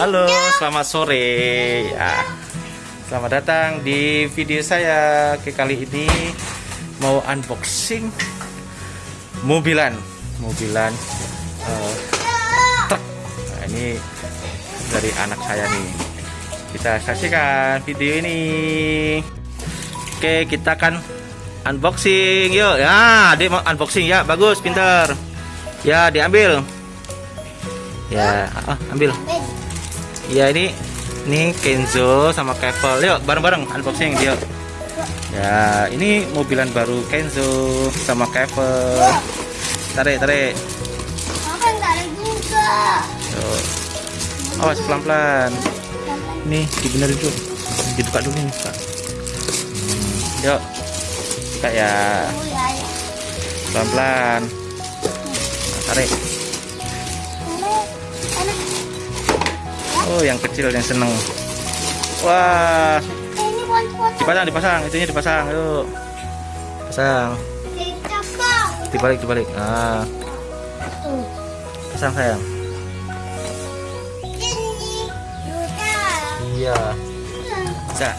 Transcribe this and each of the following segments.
Halo, selamat sore. Ya. Selamat datang di video saya. Oke, kali ini mau unboxing mobilan, mobilan eh, truk. Nah, ini dari anak saya nih. Kita saksikan video ini. Oke, kita akan unboxing. Yuk, ya, dia mau unboxing ya. Bagus, pintar. Ya, diambil. Ya, ah, ambil. Ya ini ini Kenzo sama Kevel. Yuk bareng-bareng unboxing yuk. Ya ini mobilan baru Kenzo sama Kevel. Tarik tarik. Ada juga? Yuk. Awas pelan-pelan. Nih dibenerin dulu. Dibuka dulu nih Pak. Hmm, yuk. Buka ya Oh ya ya. pelan-pelan. Tarik. Oh yang kecil yang seneng. Wah. Dipasang dipasang. Itunya dipasang. Yuk. Pasang. dibalik dibalik. Ah. Pasang sayang. Iya. Bisa.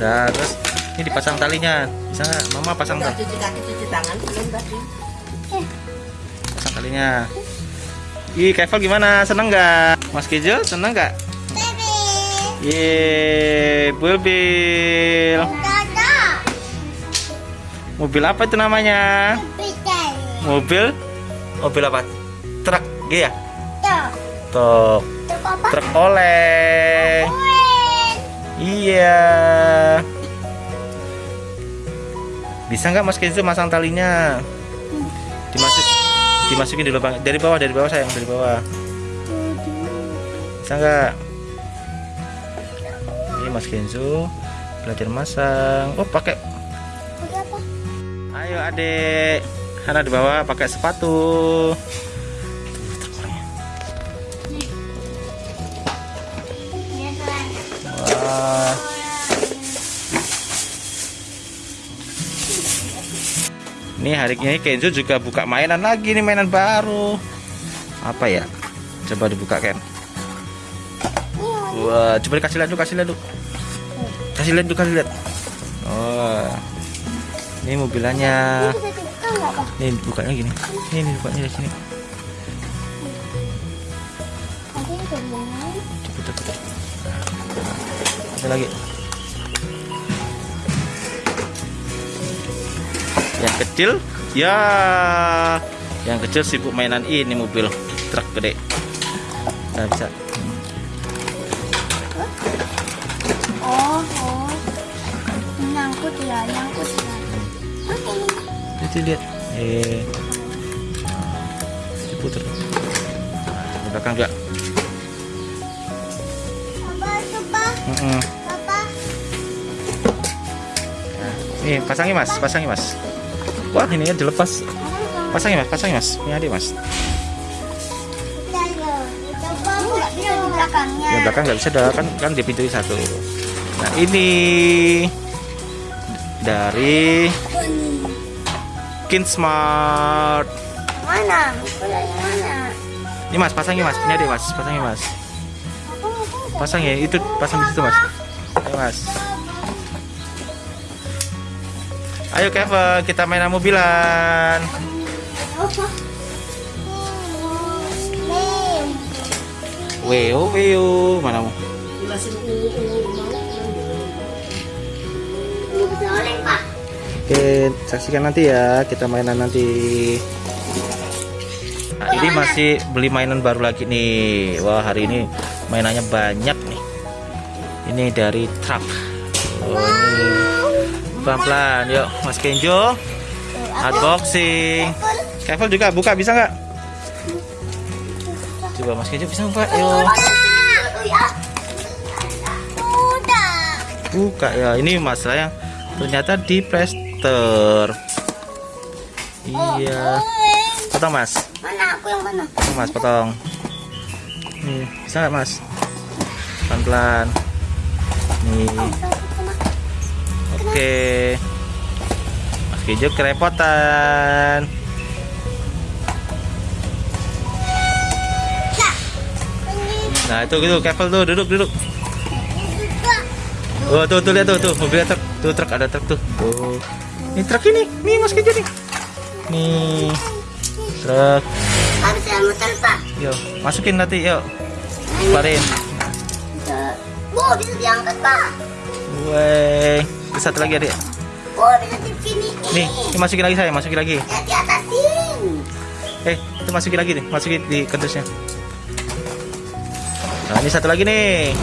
Udah terus ini dipasang talinya. Bisa nggak? Mama pasang tuh cuci kaki cuci tangan. Belum tadi. pasang talinya. Ih, Kevel gimana? Seneng nggak? Mas Kejo, seneng nggak? Baby. Yeay, mobil. Mobil apa itu namanya? Mobil? Mobil apa? Truk, gitu ya? Apa? truk oleng. Iya. Bisa nggak Mas Kenzo masang talinya? Dimasuk, dimasukin di lubang dari bawah, dari bawah sayang, dari bawah. Bisa nggak? Ini Mas Kenzo belajar masang. Oh pakai. Pakai apa? Ayo adek, Hana di bawah pakai sepatu. Wah. Ini hari ini Kenzo juga buka mainan lagi nih mainan baru. Apa ya? Coba dibuka Ken. Wah, coba dikasih lihat dulu, kasih lihat dulu. Kasih lihat dulu, kasih lihat. Oh. Ini mobilannya. Ini bukanya gini. Ini, ini bukanya dari sini. Diputar, putar. Ada lagi. Yang kecil, ya. Yang kecil sibuk mainan ini mobil truk gede. Nah, bisa. Nyangkut ya, nyangkut ya. Oke. Lihat, lihat. Eh. Nah, Diputar. Nah, di belakang. Mm-mm. Papa. Nah, nih, pasangi mas, pasangi mas. Wah, ini dilepas. Pasangi mas, pasangi mas. Ini adik mas. Bisa di belakang nggak bisa dah kan kan di pintu satu. Nah ini dari Kinsmart. Mana? Ini mas pasangin mas, ini deh mas, pasangin mas, pasang ya itu pasang di situ mas. Ayo mas. Ayo Kevin, kita main mobilan. Weo weo, mana mau? Oleng, Pak. Oke, saksikan nanti ya, kita mainan nanti. Nah, ini masih beli mainan baru lagi nih. Wah, hari ini mainannya banyak nih. Ini dari truk. Oh, ini pelan-pelan. Yuk, Mas Kenjo, unboxing. Kevel juga buka bisa nggak? Coba Mas Kenjo bisa buka? Yuk, buka ya. Ini masalah yang ternyata di plester. Iya. Potong Mas. Mana aku yang mana? Potong mas, potong. Nih, bisa nggak mas? Pelan-pelan. Nih, oke. Mas Kijo kerepotan. Nah itu gitu, Kevel tuh duduk duduk. Oh tuh tuh lihat tuh tuh mobilnya truk tuh truk ada truk tuh. Tuh. Ini truk ini, nih Mas Kenjo nih. Nih truk. Harus muter pak. Yuk masukin nanti yuk. Parin. Wow bisa diangkat pak. Weh. Satu lagi adik. Wow bisa di sini. Nih, ini masukin lagi saya, masukin lagi. Ya di atas sini. Eh, itu masukin lagi nih, masukin di kardusnya. Nah, ini satu lagi nih.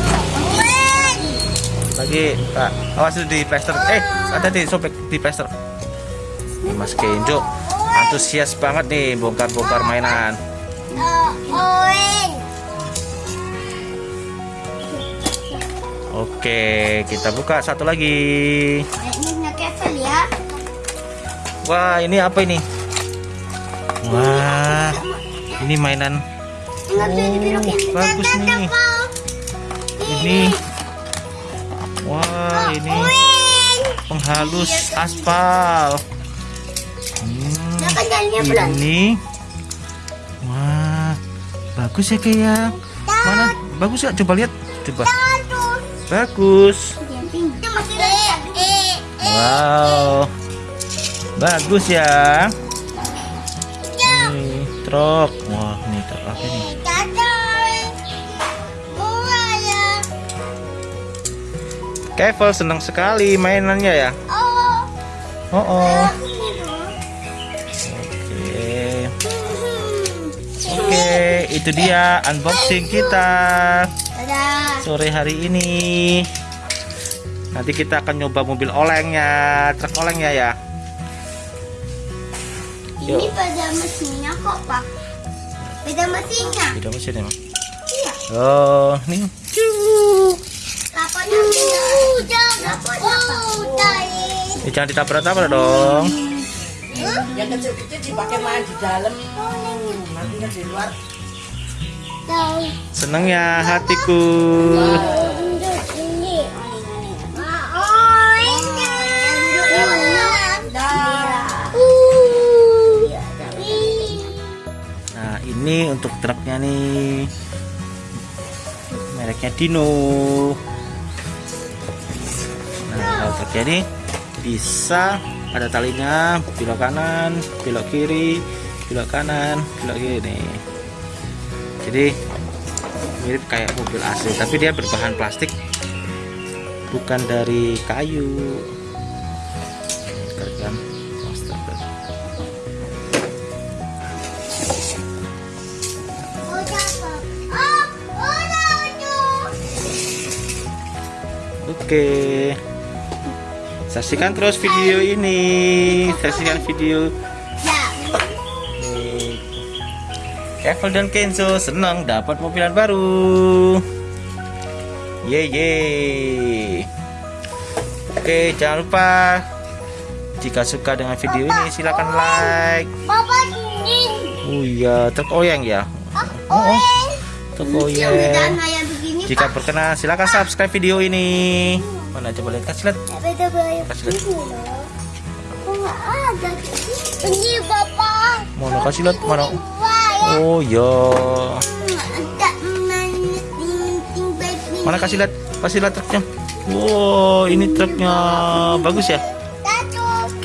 Lagi, Pak. Awas di plaster. Eh, hati-hati sobek di plaster. Ini Mas Kenjo antusias banget nih bongkar-bongkar mainan. Oke, kita buka satu lagi. Ini punya Kevin ya. Wah, ini apa ini? Wah, ini mainan. Oh, bagus nih. Ini. Wah, ini Oeng. penghalus aspal. Hmm, Nah, kan jalannya pelan. ini. Wah, bagus ya kayak. Mana? Bagus ya? Coba lihat. Coba. Aduh. Bagus. Ada. Eh, eh. Wow. Bagus ya. Nih, truk. Wah, ini truk apa nih? Kevel senang sekali mainannya ya. Oh. Oh, oh. Ini tuh. Oke. Oke, itu dia unboxing kita sore hari ini. Nanti kita akan nyoba mobil olengnya, truk olengnya ya. Ini Yuk. pada mesinnya kok, Pak. Beda mesinnya. Tidak mesin emang. Iya. Oh, nih. Beda. Udah. Eh, jangan ditabrak-tabrak dong. Yang kecil-kecil dipakai main di dalam. Nanti kan di luar. Seneng ya hatiku. Nah, ini untuk truknya nih. Mereknya Dino. Truknya ini bisa ada talinya belok kanan, belok kiri, belok kanan, belok kiri nih. Jadi mirip kayak mobil asli, tapi dia berbahan plastik, bukan dari kayu. Kan? Astaga. Saksikan terus video ini. Saksikan video. Kevel dan Kenzo senang dapat mobilan baru. Ye ye. Oke, jangan lupa jika suka dengan video ini silahkan like. Papa. Oh iya, truk oyeng ya. Oh, oh, truk Yang oyeng. beda kayak begini, Jika berkenan silahkan subscribe video ini. Mana coba lihat kasih lihat. Beda kayak Kasih ada? Ini Bapak. Mana kasih lihat mana? Ya. Oh ya. Mana kasih lihat? Kasih lihat truknya. Wow, ini truknya bagus ya?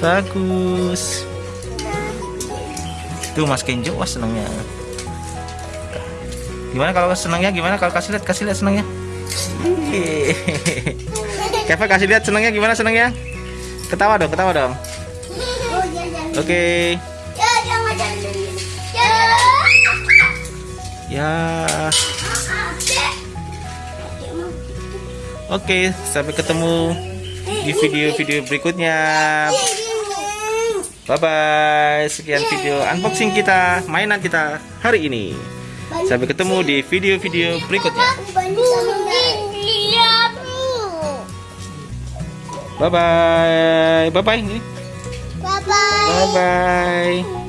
Bagus. Tuh Mas Kenjo wah senangnya. Gimana kalau senangnya? Gimana kalau kasih lihat? Kasih lihat senangnya. Keva kasih lihat senangnya gimana senangnya? Ketawa dong, ketawa dong. Oke. Jangan. Ya. Oke, sampai ketemu di video-video berikutnya. Bye bye. Sekian video unboxing kita, mainan kita hari ini. Sampai ketemu di video-video berikutnya. Bye bye. Bye bye. Bye bye. Bye bye.